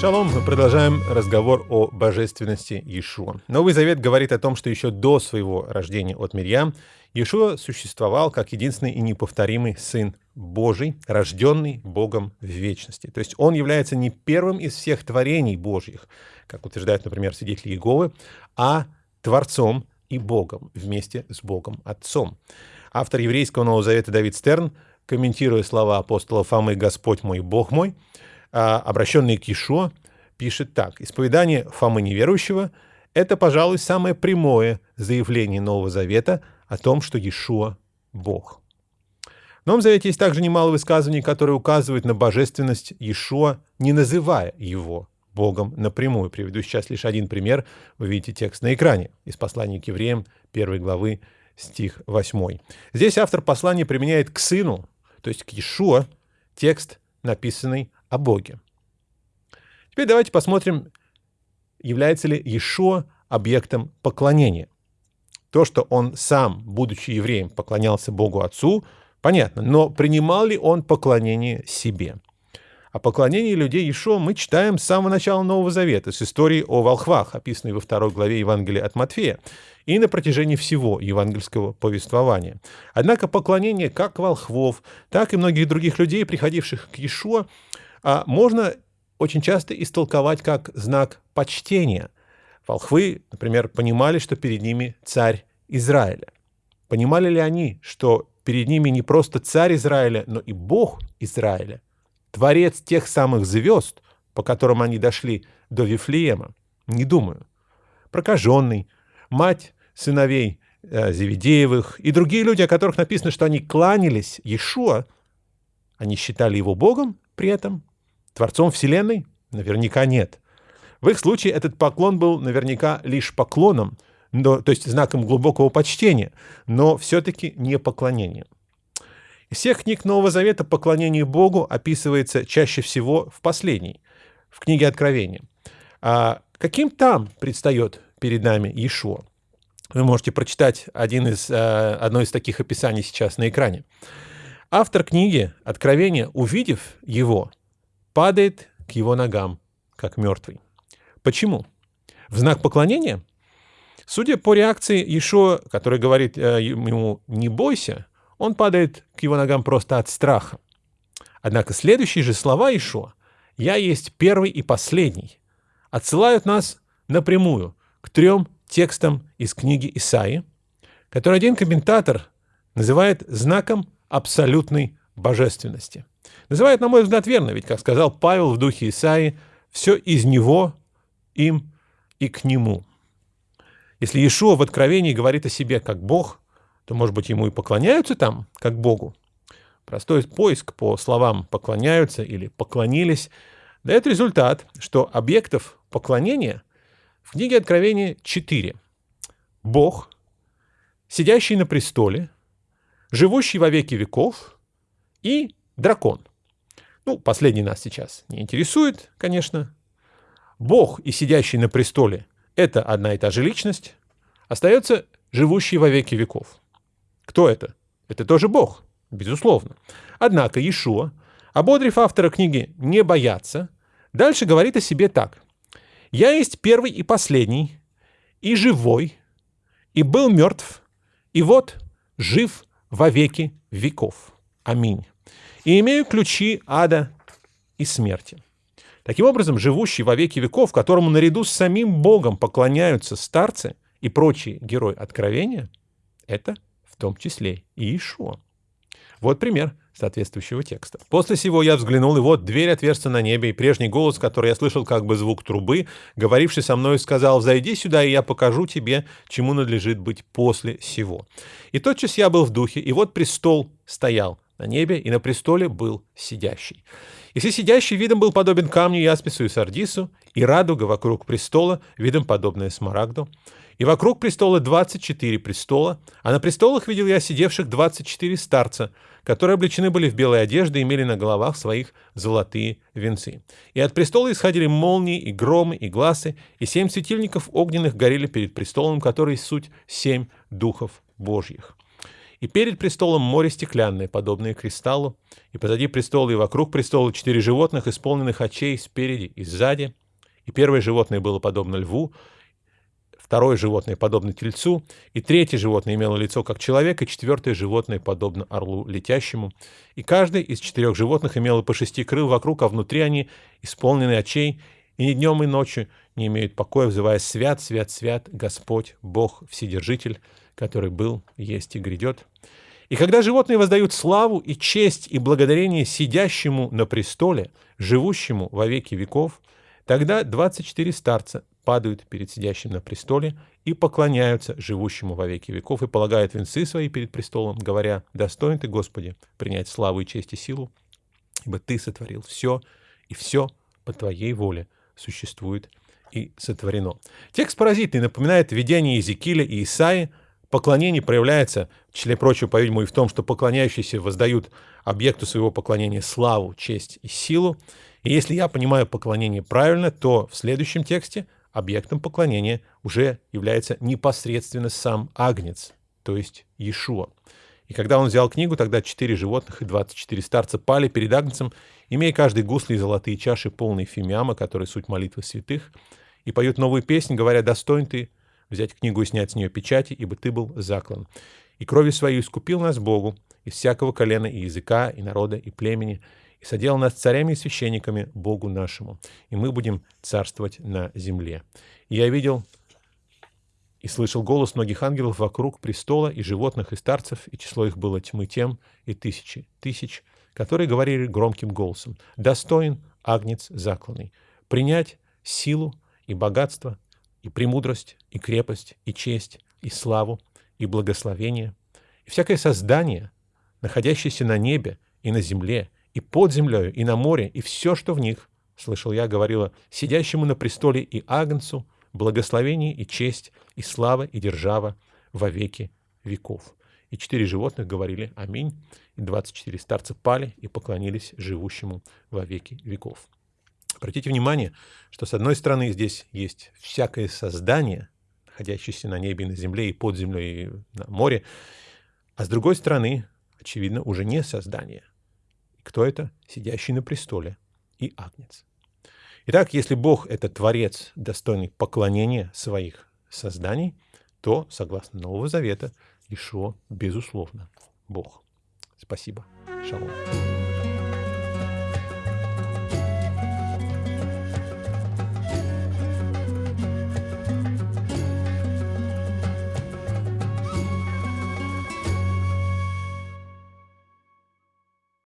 Шалом, мы продолжаем разговор о божественности Иешуа. Новый Завет говорит о том, что еще до своего рождения от Мирьям Иешуа существовал как единственный и неповторимый Сын Божий, рожденный Богом в вечности. То есть он является не первым из всех творений Божьих, как утверждают, например, свидетели Иеговы, а Творцом и Богом вместе с Богом Отцом. Автор еврейского Нового Завета Давид Стерн, комментируя слова апостола Фомы «Господь мой, Бог мой», обращенный к Ишуа, пишет так. «Исповедание Фомы неверующего – это, пожалуй, самое прямое заявление Нового Завета о том, что Иешуа – Бог». В Новом Завете есть также немало высказываний, которые указывают на божественность Иешуа, не называя его Богом напрямую. Приведу сейчас лишь один пример. Вы видите текст на экране из послания к евреям, первой главы, стих 8. Здесь автор послания применяет к сыну, то есть к Иешуа, текст, написанный о Боге. Теперь давайте посмотрим, является ли Иешуа объектом поклонения. То, что он сам, будучи евреем, поклонялся Богу Отцу, понятно, но принимал ли он поклонение себе? О поклонении людей Иешуа мы читаем с самого начала Нового Завета, с истории о волхвах, описанной во второй главе Евангелия от Матфея, и на протяжении всего евангельского повествования. Однако поклонение как волхвов, так и многих других людей, приходивших к а можно очень часто истолковать как знак почтения. Волхвы, например, понимали, что перед ними царь Израиля. Понимали ли они, что перед ними не просто царь Израиля, но и Бог Израиля, творец тех самых звезд, по которым они дошли до Вифлеема? Не думаю. Прокаженный, мать сыновей э, Зеведеевых и другие люди, о которых написано, что они кланялись Иешуа, они считали его Богом при этом? Творцом Вселенной? Наверняка нет. В их случае этот поклон был наверняка лишь поклоном, но, то есть знаком глубокого почтения, но все-таки не поклонением. Из всех книг Нового Завета поклонение Богу описывается чаще всего в последней, в книге Откровения. А каким там предстает перед нами Иешуа? Вы можете прочитать один из, э, одно из таких описаний сейчас на экране. Автор книги Откровения, увидев его, падает к его ногам, как мертвый. Почему? В знак поклонения? Судя по реакции Ишо, который говорит э, ему «не бойся», он падает к его ногам просто от страха. Однако следующие же слова Ишо «Я есть первый и последний» отсылают нас напрямую к трем текстам из книги Исаи, который один комментатор называет знаком абсолютной божественности. Называет, на мой взгляд, верно, ведь, как сказал Павел в духе Исаи, все из него, им и к нему. Если Иешуа в Откровении говорит о себе как Бог, то, может быть, ему и поклоняются там, как Богу. Простой поиск по словам «поклоняются» или «поклонились» дает результат, что объектов поклонения в книге Откровения четыре. Бог, сидящий на престоле, живущий во веки веков и дракон. Ну, последний нас сейчас не интересует, конечно. Бог и сидящий на престоле – это одна и та же личность. Остается живущий во веки веков. Кто это? Это тоже Бог, безусловно. Однако Иешуа, ободрив автора книги «Не бояться», дальше говорит о себе так. «Я есть первый и последний, и живой, и был мертв, и вот жив во веки веков. Аминь и имею ключи ада и смерти. Таким образом, живущий во веки веков, которому наряду с самим Богом поклоняются старцы и прочие герои Откровения, это в том числе и Иешуа. Вот пример соответствующего текста. После сего я взглянул, и вот дверь отверстия на небе, и прежний голос, который я слышал как бы звук трубы, говоривший со мной, сказал, «Зайди сюда, и я покажу тебе, чему надлежит быть после сего». И тотчас я был в духе, и вот престол стоял, на небе, и на престоле был сидящий. И все сидящий видом был подобен камню яспису и сардису, и радуга вокруг престола, видом подобная смарагду. И вокруг престола 24 престола, а на престолах видел я сидевших 24 старца, которые облечены были в белые одежды и имели на головах своих золотые венцы. И от престола исходили молнии, и громы, и глазы, и семь светильников огненных горели перед престолом, который суть семь духов Божьих. И перед престолом море стеклянное, подобное кристаллу, и позади престола и вокруг престола четыре животных, исполненных очей спереди и сзади. И первое животное было подобно льву, второе животное подобно тельцу, и третье животное имело лицо как человек, и четвертое животное подобно орлу летящему. И каждый из четырех животных имело по шести крыл вокруг, а внутри они исполнены очей, и ни днем, и ночью не имеют покоя, взывая «Свят, свят, свят, Господь, Бог, Вседержитель, который был, есть и грядет». И когда животные воздают славу и честь и благодарение сидящему на престоле, живущему во веки веков, тогда 24 старца падают перед сидящим на престоле и поклоняются живущему во веки веков и полагают венцы свои перед престолом, говоря, «Достоин ты, Господи, принять славу и честь и силу, ибо ты сотворил все, и все по твоей воле существует и сотворено». Текст паразитный напоминает видение Иезекииля и Исаи, Поклонение проявляется, в числе прочего, по-видимому, и в том, что поклоняющиеся воздают объекту своего поклонения славу, честь и силу. И если я понимаю поклонение правильно, то в следующем тексте объектом поклонения уже является непосредственно сам Агнец, то есть Иешуа. И когда он взял книгу, тогда четыре животных и двадцать четыре старца пали перед Агнцем, имея каждый гусли и золотые чаши, полные фимиама, которые суть молитвы святых, и поют новую песнь, говоря, «Достоин ты взять книгу и снять с нее печати, ибо ты был заклан. И кровью своей искупил нас Богу из всякого колена и языка, и народа, и племени, и соделал нас царями и священниками Богу нашему, и мы будем царствовать на земле. И я видел и слышал голос многих ангелов вокруг престола, и животных, и старцев, и число их было тьмы тем, и тысячи, тысяч, которые говорили громким голосом, «Достоин агнец закланный, принять силу и богатство, и премудрость, и крепость, и честь, и славу, и благословение, и всякое создание, находящееся на небе и на земле, и под землею, и на море, и все, что в них, слышал я, говорила, сидящему на престоле и Агнцу, благословение и честь, и слава, и держава во веки веков. И четыре животных говорили «Аминь», и двадцать четыре старца пали и поклонились живущему во веки веков. Обратите внимание, что с одной стороны здесь есть всякое создание, находящееся на небе, на земле, и под землей, и на море, а с другой стороны, очевидно, уже не создание. Кто это? Сидящий на престоле и Агнец. Итак, если Бог — это Творец, достойный поклонения своих созданий, то, согласно Нового Завета, Ишуа, безусловно, Бог. Спасибо. Шалом.